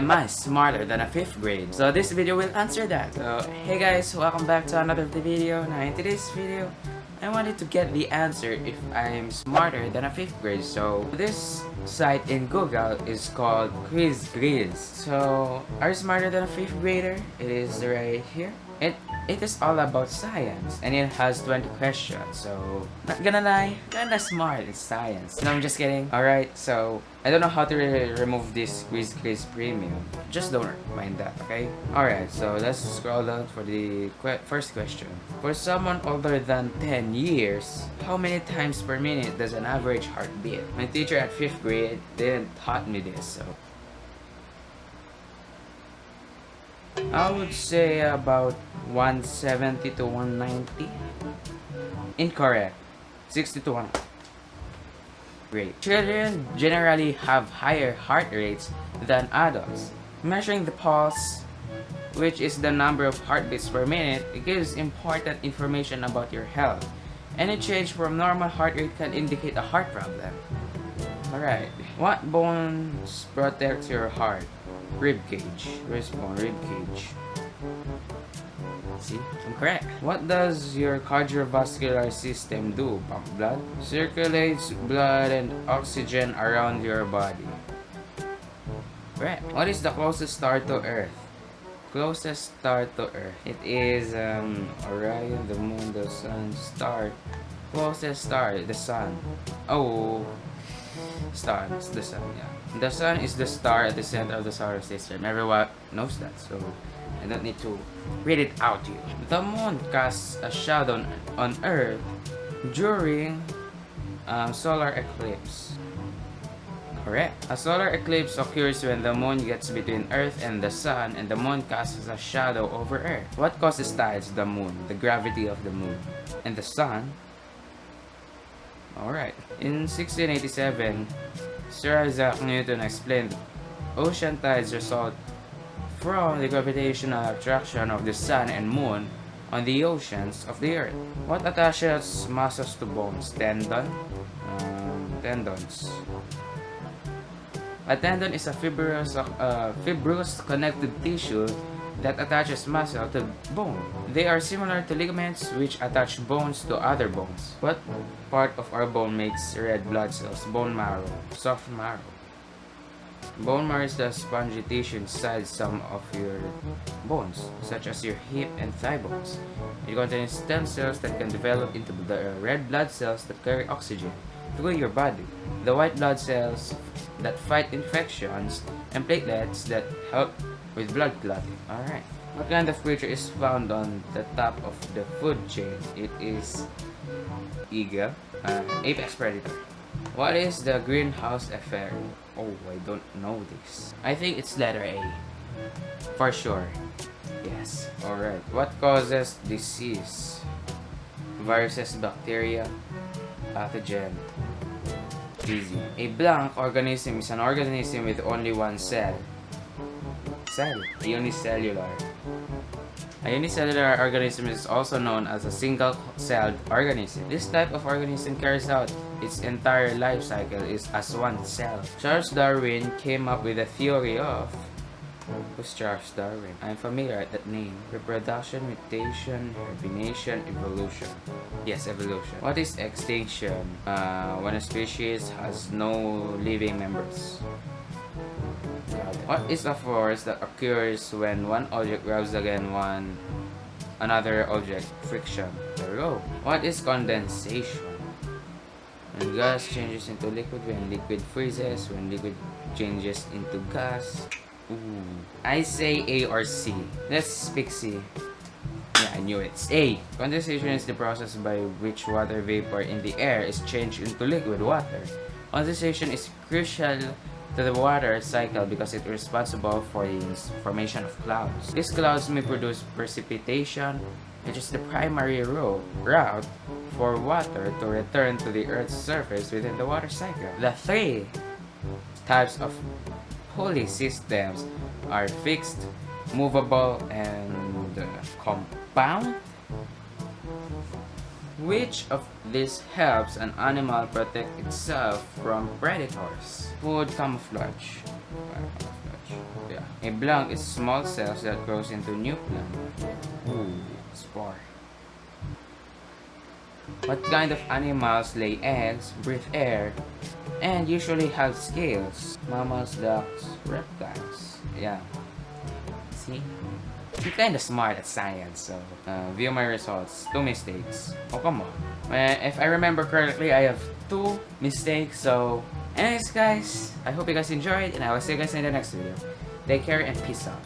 am I smarter than a 5th grade? So this video will answer that. So hey guys, welcome back to another video. Now in today's video, I wanted to get the answer if I'm smarter than a 5th grade. So this site in Google is called Quiz Grizz. So are you smarter than a 5th grader? It is right here. It it is all about science and it has 20 questions so not gonna lie kinda smart in science. No i'm just kidding. All right so i don't know how to re remove this quiz quiz premium. Just don't mind that okay? All right so let's scroll down for the first question. For someone older than 10 years how many times per minute does an average heart beat? My teacher at fifth grade didn't taught me this so I would say about 170 to 190. Incorrect. 60 to 1. Great. Children generally have higher heart rates than adults. Measuring the pulse, which is the number of heartbeats per minute, gives important information about your health. Any change from normal heart rate can indicate a heart problem. Alright. What bones protect your heart? Rib cage. Where's bone? Rib cage. See? I'm correct. What does your cardiovascular system do? Pump blood? Circulates blood and oxygen around your body. Correct. What is the closest star to Earth? Closest star to Earth. It is um, Orion, the moon, the sun, star. Closest star, the sun. Oh, star is the sun yeah. The sun is the star at the center of the solar system. Everyone knows that so I don't need to read it out to you. The moon casts a shadow on earth during um, solar eclipse. Correct. A solar eclipse occurs when the moon gets between earth and the sun and the moon casts a shadow over earth. What causes tides? The moon the gravity of the moon and the sun Alright. In 1687, Sir Isaac Newton explained ocean tides result from the gravitational attraction of the sun and moon on the oceans of the earth. What attaches muscles to bones? Tendon? Um, tendons. A tendon is a fibrous, uh, fibrous connective tissue that attaches muscle to bone. They are similar to ligaments which attach bones to other bones. What part of our bone makes red blood cells? Bone marrow. Soft marrow. Bone marrow is the spongy tissue inside some of your bones, such as your hip and thigh bones. It contains stem cells that can develop into the red blood cells that carry oxygen through your body. The white blood cells that fight infections and platelets that help with blood clotting. Alright. What kind of creature is found on the top of the food chain? It is eagle, uh, apex predator. What is the greenhouse effect? Oh, I don't know this. I think it's letter A. For sure. Yes. Alright. What causes disease? Viruses, bacteria, pathogen. Easy. A blank organism is an organism with only one cell cell, unicellular. A unicellular organism is also known as a single-celled organism. This type of organism carries out its entire life cycle is as one cell. Charles Darwin came up with a theory of Who's Charles Darwin? I'm familiar with that name. Reproduction, mutation, hibernation, evolution. Yes, evolution. What is extinction? Uh, when a species has no living members. What is a force that occurs when one object rubs against one another object? Friction. There we go. What is condensation? When gas changes into liquid, when liquid freezes, when liquid changes into gas. Ooh. I say A or C. Let's pick C. Yeah, I knew it. It's A. Condensation is the process by which water vapor in the air is changed into liquid water. Condensation is crucial to the water cycle because it is responsible for the formation of clouds. These clouds may produce precipitation, which is the primary route for water to return to the Earth's surface within the water cycle. The three types of pulley systems are fixed, movable, and compound. Which of this helps an animal protect itself from predators? Food camouflage. camouflage. Yeah. A blank is small cells that grows into new plant. Ooh, spore. What kind of animals lay eggs, breathe air, and usually have scales? Mammals, ducks, reptiles. Yeah. See? I'm kinda smart at science, so uh, view my results. Two mistakes. Oh, come on. If I remember correctly, I have two mistakes, so... Anyways, guys, I hope you guys enjoyed, and I will see you guys in the next video. Take care and peace out.